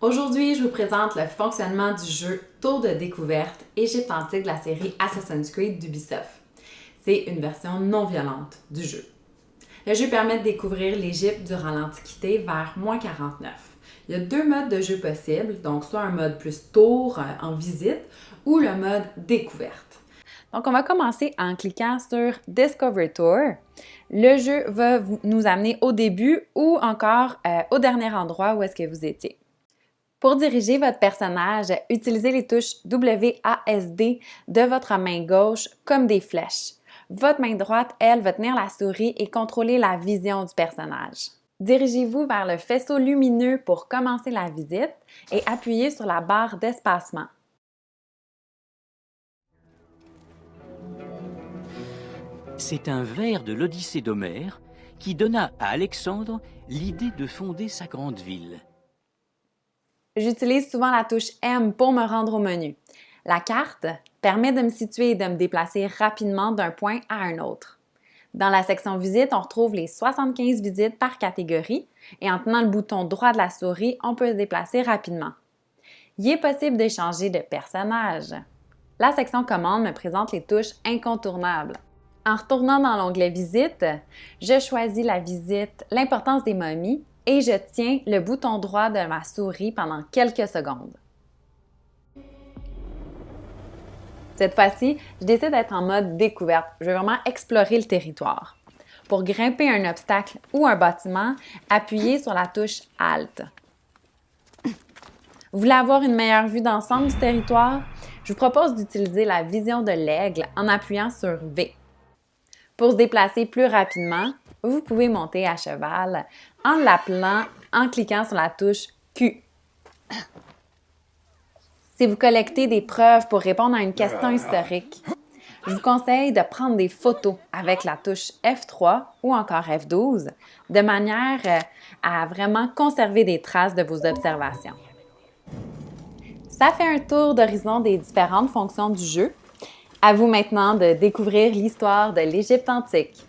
Aujourd'hui, je vous présente le fonctionnement du jeu Tour de découverte Égypte antique de la série Assassin's Creed d'Ubisoft. C'est une version non violente du jeu. Le jeu permet de découvrir l'Égypte durant l'Antiquité vers moins 49. Il y a deux modes de jeu possibles, donc soit un mode plus tour euh, en visite ou le mode découverte. Donc, on va commencer en cliquant sur Discover Tour. Le jeu va nous amener au début ou encore euh, au dernier endroit où est-ce que vous étiez. Pour diriger votre personnage, utilisez les touches WASD de votre main gauche comme des flèches. Votre main droite, elle, va tenir la souris et contrôler la vision du personnage. Dirigez-vous vers le faisceau lumineux pour commencer la visite et appuyez sur la barre d'espacement. C'est un vers de l'Odyssée d'Homère qui donna à Alexandre l'idée de fonder sa grande ville. J'utilise souvent la touche M pour me rendre au menu. La carte permet de me situer et de me déplacer rapidement d'un point à un autre. Dans la section Visite, on retrouve les 75 visites par catégorie et en tenant le bouton droit de la souris, on peut se déplacer rapidement. Il est possible d'échanger de personnages. La section Commande me présente les touches incontournables. En retournant dans l'onglet Visite, je choisis la visite L'importance des momies et je tiens le bouton droit de ma souris pendant quelques secondes. Cette fois-ci, je décide d'être en mode découverte. Je veux vraiment explorer le territoire. Pour grimper un obstacle ou un bâtiment, appuyez sur la touche Alt. Vous voulez avoir une meilleure vue d'ensemble du territoire? Je vous propose d'utiliser la vision de l'aigle en appuyant sur V. Pour se déplacer plus rapidement, vous pouvez monter à cheval en l'appelant en cliquant sur la touche Q. Si vous collectez des preuves pour répondre à une question historique, je vous conseille de prendre des photos avec la touche F3 ou encore F12 de manière euh, à vraiment conserver des traces de vos observations. Ça fait un tour d'horizon des différentes fonctions du jeu. À vous maintenant de découvrir l'histoire de l'Égypte antique.